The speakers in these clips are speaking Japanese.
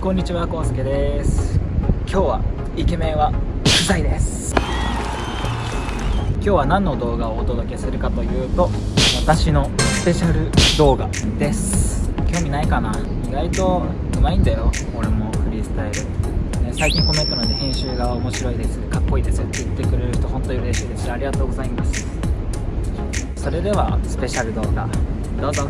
はいこんにちはこうすけです。今日はイケメンは不在です。今日は何の動画をお届けするかというと私のスペシャル動画です。興味ないかな？意外とうまいんだよ俺もフリースタイル。最近コメント欄で編集が面白いです。かっこいいですって言ってくれる人本当に嬉しいです。ありがとうございます。それではスペシャル動画どうぞ。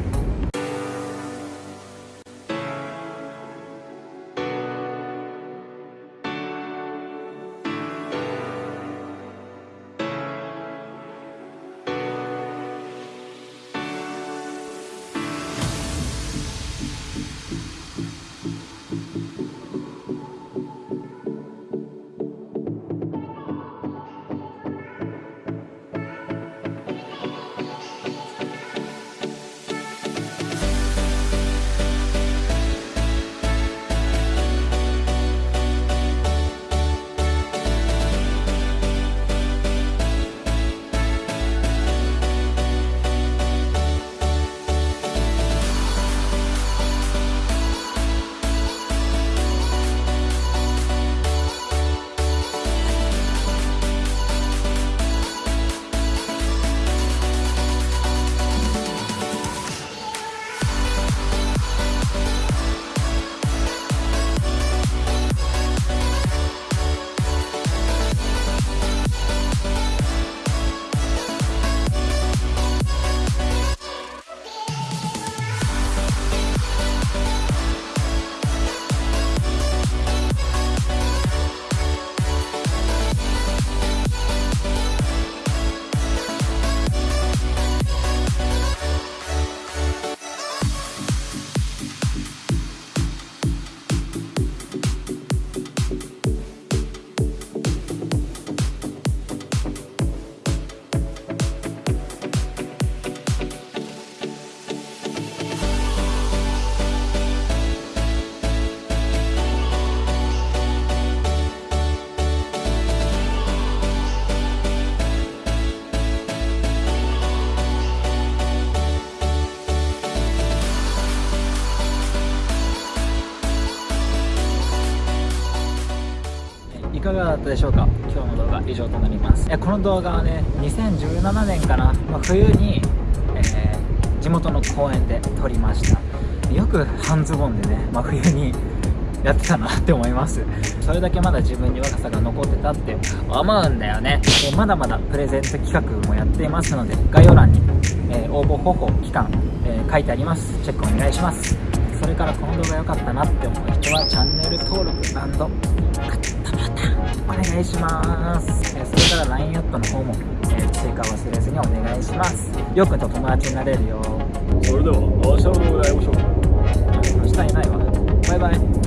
いかがだったでしょうか？今日の動画以上となります。この動画はね2017年かな、まあ、冬に、えー、地元の公園で撮りました。よく半ズボンでね真、まあ、冬にやってたなって思います。それだけまだ自分に若さが残ってたって思うんだよね。でまだまだプレゼント企画もやっていますので概要欄に、えー、応募方法期間、えー、書いてあります。チェックお願いします。それからこの動画良かったなって思う人はチャンネル登録願いします、えそれから LINE アットの方も、え追加忘れずにお願いします。よくと友達になれるよ。それでは明日の動画で会いましょう。明日いないわ。バイバイ